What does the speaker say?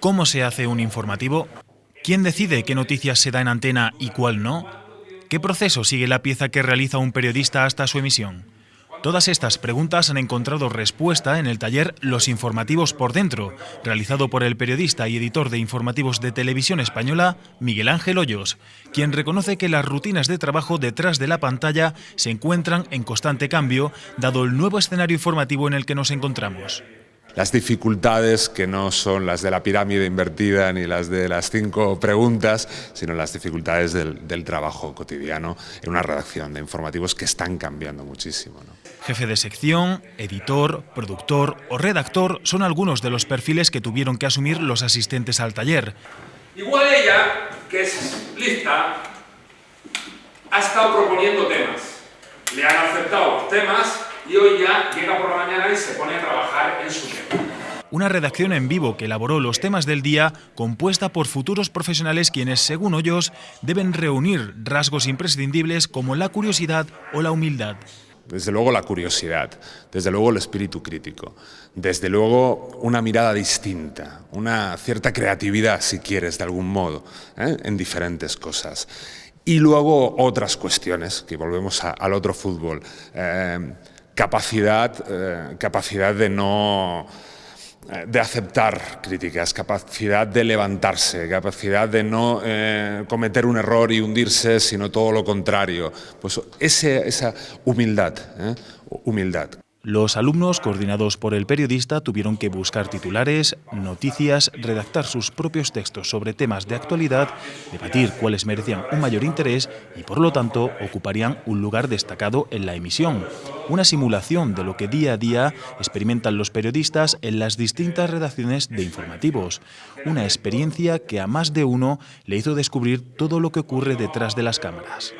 ¿Cómo se hace un informativo? ¿Quién decide qué noticias se da en antena y cuál no? ¿Qué proceso sigue la pieza que realiza un periodista hasta su emisión? Todas estas preguntas han encontrado respuesta en el taller Los informativos por dentro, realizado por el periodista y editor de informativos de televisión española, Miguel Ángel Hoyos, quien reconoce que las rutinas de trabajo detrás de la pantalla se encuentran en constante cambio, dado el nuevo escenario informativo en el que nos encontramos las dificultades que no son las de la pirámide invertida ni las de las cinco preguntas, sino las dificultades del, trabajo cotidiano en una redacción de informativos que están cambiando muchísimo. Jefe de sección, editor, productor o redactor son algunos de los perfiles que tuvieron que asumir los asistentes al taller. Igual ella, que es lista, ha estado proponiendo temas. Le han aceptado temas y hoy ya llega por la mañana y se pone a trabajar en su tema. Una redacción en vivo que elaboró los temas del día, compuesta por futuros profesionales quienes, según Hoyos, deben reunir rasgos imprescindibles como la curiosidad o la humildad. Desde luego la curiosidad, desde luego el espíritu crítico, desde luego una mirada distinta, una cierta creatividad, si quieres, de algún modo, ¿eh? en diferentes cosas. Y luego otras cuestiones, que volvemos al otro fútbol. Eh, capacidad, eh, capacidad de no eh, de aceptar críticas, capacidad de levantarse, capacidad de no eh, cometer un error y hundirse, sino todo lo contrario. Pues esa humildad, humildad. Los alumnos, coordinados por el periodista, tuvieron que buscar titulares, noticias, redactar sus propios textos sobre temas de actualidad, debatir cuáles merecían un mayor interés y, por lo tanto, ocuparían un lugar destacado en la emisión. Una simulación de lo que día a día experimentan los periodistas en las distintas redacciones de informativos. Una experiencia que a más de uno le hizo descubrir todo lo que ocurre detrás de las cámaras.